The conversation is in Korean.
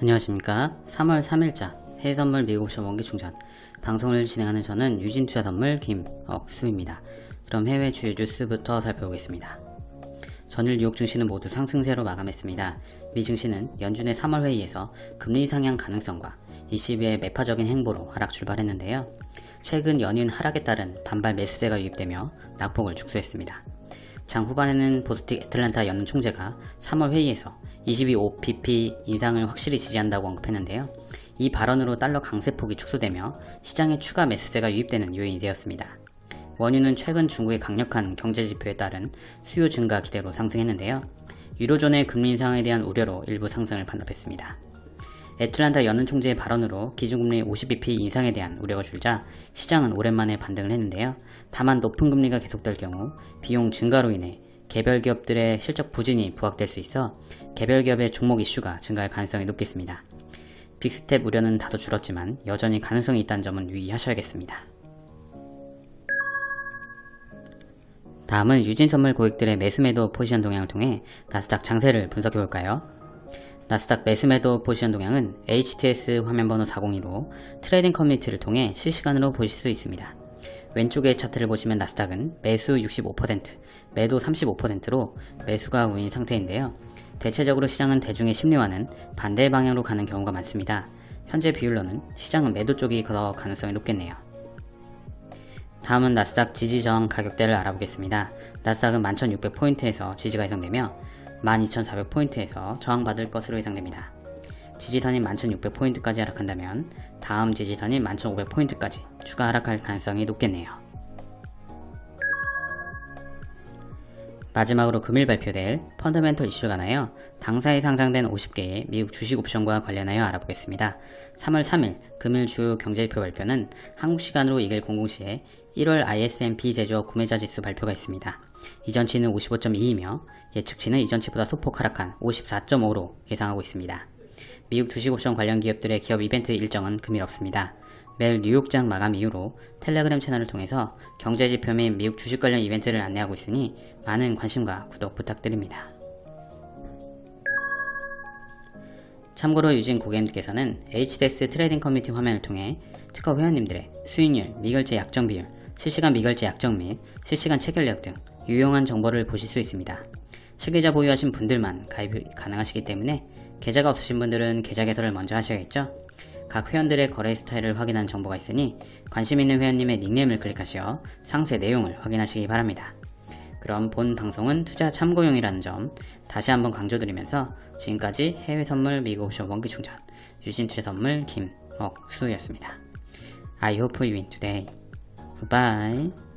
안녕하십니까. 3월 3일자 해외선물 미국옵션 원기충전. 방송을 진행하는 저는 유진투자선물 김억수입니다. 그럼 해외 주요 뉴스부터 살펴보겠습니다. 전일 뉴욕 증시는 모두 상승세로 마감했습니다. 미 증시는 연준의 3월 회의에서 금리 상향 가능성과 ECB의 매파적인 행보로 하락 출발했는데요. 최근 연인 하락에 따른 반발 매수세가 유입되며 낙폭을 축소했습니다 장 후반에는 보스틱 애틀란타 연은 총재가 3월 회의에서 22.5pp 인상을 확실히 지지한다고 언급했는데요. 이 발언으로 달러 강세폭이 축소되며 시장에 추가 매수세가 유입되는 요인이 되었습니다. 원유는 최근 중국의 강력한 경제지표에 따른 수요 증가 기대로 상승했는데요. 유로존의 금리 인상에 대한 우려로 일부 상승을 반납했습니다. 애틀란타 연은 총재의 발언으로 기준금리 50bp 인상에 대한 우려가 줄자 시장은 오랜만에 반등을 했는데요. 다만 높은 금리가 계속될 경우 비용 증가로 인해 개별 기업들의 실적 부진이 부각될 수 있어 개별 기업의 종목 이슈가 증가할 가능성이 높겠습니다. 빅스텝 우려는 다소 줄었지만 여전히 가능성이 있다는 점은 유의하셔야겠습니다. 다음은 유진선물 고객들의 매수매도 포지션 동향을 통해 나스닥 장세를 분석해볼까요? 나스닥 매수매도 포지션 동향은 HTS 화면번호 402로 트레이딩 커뮤니티를 통해 실시간으로 보실 수 있습니다. 왼쪽의 차트를 보시면 나스닥은 매수 65%, 매도 35%로 매수가 우인 상태인데요. 대체적으로 시장은 대중의 심리와는 반대 방향으로 가는 경우가 많습니다. 현재 비율로는 시장은 매도 쪽이 더 가능성이 높겠네요. 다음은 나스닥 지지 저항 가격대를 알아보겠습니다. 나스닥은 11,600포인트에서 지지가 예상되며 12,400포인트에서 저항받을 것으로 예상됩니다. 지지선인 11,600포인트까지 하락한다면 다음 지지선인 11,500포인트까지 추가 하락할 가능성이 높겠네요. 마지막으로 금일 발표될 펀더멘털 이슈에 관하여 당사에 상장된 50개의 미국 주식 옵션과 관련하여 알아보겠습니다. 3월 3일 금일 주요 경제지표 발표는 한국 시간으로 2일 00시에 1월 ISM-P 제조업 구매자 지수 발표가 있습니다. 이전치는 55.2이며 예측치는 이전치보다 소폭 하락한 54.5로 예상하고 있습니다. 미국 주식옵션 관련 기업들의 기업 이벤트 일정은 금일 없습니다. 매일 뉴욕장 마감 이후로 텔레그램 채널을 통해서 경제지표 및 미국 주식 관련 이벤트를 안내하고 있으니 많은 관심과 구독 부탁드립니다. 참고로 유진 고객님께서는 HTS 트레이딩 커뮤니티 화면을 통해 특허 회원님들의 수익률, 미결제 약정 비율, 실시간 미결제 약정 및 실시간 체결력 등 유용한 정보를 보실 수 있습니다. 실계좌 보유하신 분들만 가입이 가능하시기 때문에 계좌가 없으신 분들은 계좌 개설을 먼저 하셔야겠죠? 각 회원들의 거래 스타일을 확인한 정보가 있으니 관심 있는 회원님의 닉네임을 클릭하시어 상세 내용을 확인하시기 바랍니다. 그럼 본 방송은 투자 참고용이라는 점 다시 한번 강조드리면서 지금까지 해외 선물 미국 옵션 원기 충전 유진 투자 선물 김억수였습니다. I hope you win today. Goodbye.